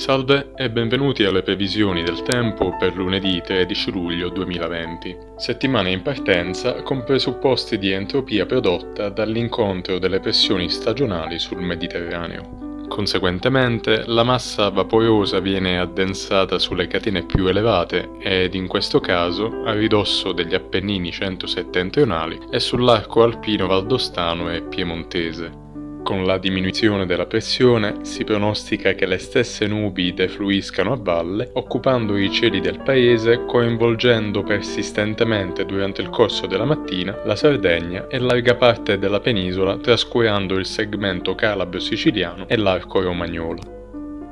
Salve e benvenuti alle previsioni del tempo per lunedì 13 luglio 2020. Settimana in partenza con presupposti di entropia prodotta dall'incontro delle pressioni stagionali sul Mediterraneo. Conseguentemente, la massa vaporosa viene addensata sulle catene più elevate ed in questo caso a ridosso degli Appennini centro-settentrionali e sull'arco alpino valdostano e piemontese. Con la diminuzione della pressione si pronostica che le stesse nubi defluiscano a valle, occupando i cieli del paese, coinvolgendo persistentemente durante il corso della mattina la Sardegna e larga parte della penisola, trascurando il segmento calabro-siciliano e l'arco romagnolo.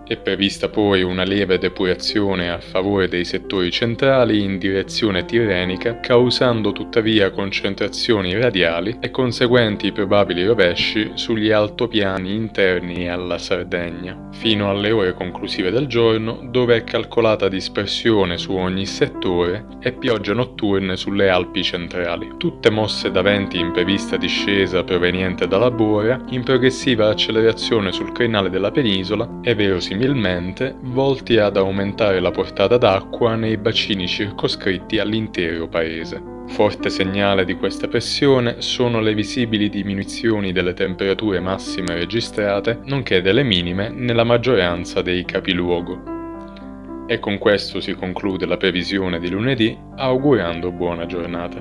È prevista poi una lieve depurazione a favore dei settori centrali in direzione tirrenica, causando tuttavia concentrazioni radiali e conseguenti probabili rovesci sugli altopiani interni alla Sardegna, fino alle ore conclusive del giorno, dove è calcolata dispersione su ogni settore e piogge notturne sulle Alpi centrali, tutte mosse da venti in prevista discesa proveniente dalla Bora, in progressiva accelerazione sul crinale della penisola e verosimilmente similmente volti ad aumentare la portata d'acqua nei bacini circoscritti all'intero paese. Forte segnale di questa pressione sono le visibili diminuzioni delle temperature massime registrate, nonché delle minime nella maggioranza dei capiluogo. E con questo si conclude la previsione di lunedì, augurando buona giornata.